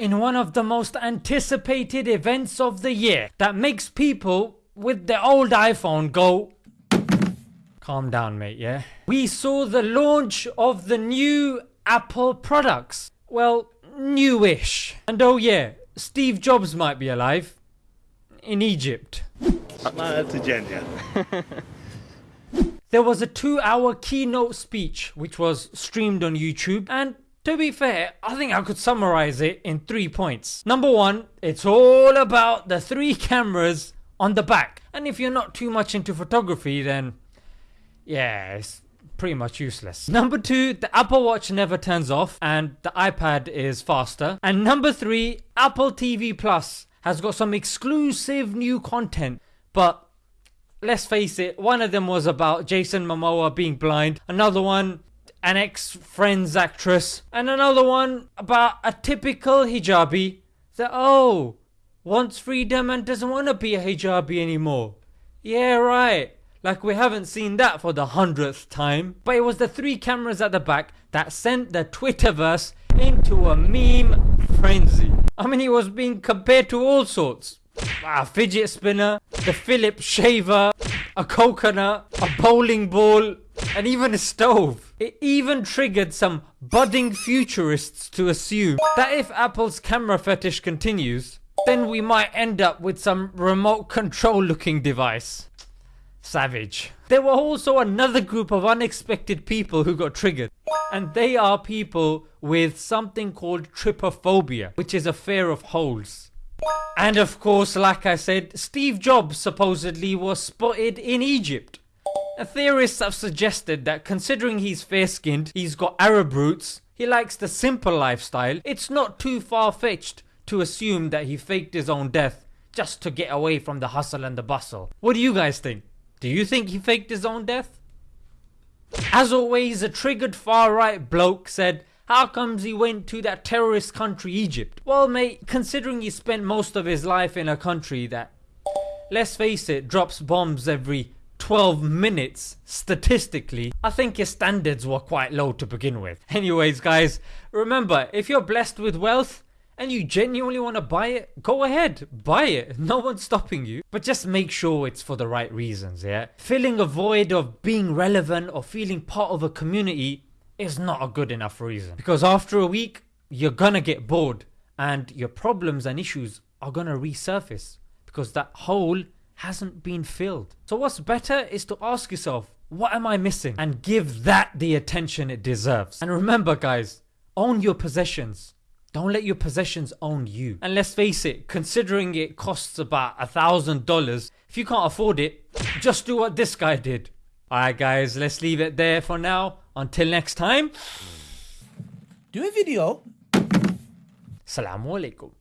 in one of the most anticipated events of the year that makes people with their old iPhone go Calm down mate yeah. We saw the launch of the new Apple products. Well newish. And oh yeah Steve Jobs might be alive. In Egypt. There was a 2 hour keynote speech which was streamed on YouTube and to be fair, I think I could summarize it in 3 points. Number 1, it's all about the 3 cameras on the back and if you're not too much into photography then yeah it's pretty much useless. Number 2 the Apple watch never turns off and the iPad is faster and number 3 Apple TV Plus has got some exclusive new content but let's face it one of them was about Jason Momoa being blind another one an ex Friends actress and another one about a typical hijabi that oh wants freedom and doesn't want to be a hijabi anymore. Yeah right like we haven't seen that for the hundredth time. But it was the three cameras at the back that sent the Twitterverse into a meme frenzy. I mean it was being compared to all sorts. A fidget spinner, the Philips shaver, a coconut, a bowling ball and even a stove. It even triggered some budding futurists to assume that if Apple's camera fetish continues then we might end up with some remote control looking device. Savage. There were also another group of unexpected people who got triggered and they are people with something called trypophobia which is a fear of holes. And of course like I said Steve Jobs supposedly was spotted in Egypt. Theorists have suggested that considering he's fair skinned, he's got Arab roots, he likes the simple lifestyle, it's not too far fetched to assume that he faked his own death just to get away from the hustle and the bustle. What do you guys think? Do you think he faked his own death? As always a triggered far right bloke said how comes he went to that terrorist country Egypt? Well mate considering he spent most of his life in a country that let's face it drops bombs every 12 minutes statistically I think your standards were quite low to begin with. Anyways guys remember if you're blessed with wealth and you genuinely want to buy it, go ahead, buy it, no one's stopping you. But just make sure it's for the right reasons yeah. Filling a void of being relevant or feeling part of a community is not a good enough reason. Because after a week you're gonna get bored and your problems and issues are gonna resurface because that hole hasn't been filled. So what's better is to ask yourself what am I missing and give that the attention it deserves. And remember guys own your possessions don't let your possessions own you. And let's face it, considering it costs about a thousand dollars, if you can't afford it, just do what this guy did. Alright guys, let's leave it there for now. Until next time. Do a video. Assalamu alaikum.